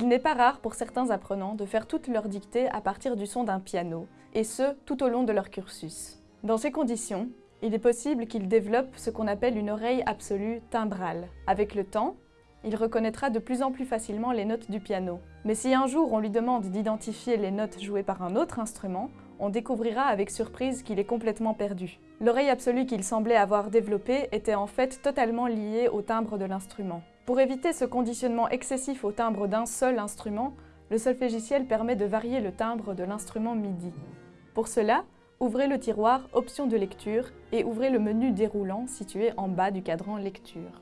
Il n'est pas rare pour certains apprenants de faire toute leur dictée à partir du son d'un piano, et ce, tout au long de leur cursus. Dans ces conditions, il est possible qu'ils développent ce qu'on appelle une oreille absolue timbrale. Avec le temps, il reconnaîtra de plus en plus facilement les notes du piano. Mais si un jour on lui demande d'identifier les notes jouées par un autre instrument, on découvrira avec surprise qu'il est complètement perdu. L'oreille absolue qu'il semblait avoir développée était en fait totalement liée au timbre de l'instrument. Pour éviter ce conditionnement excessif au timbre d'un seul instrument, le solfégiciel permet de varier le timbre de l'instrument MIDI. Pour cela, ouvrez le tiroir Options de lecture et ouvrez le menu déroulant situé en bas du cadran Lecture.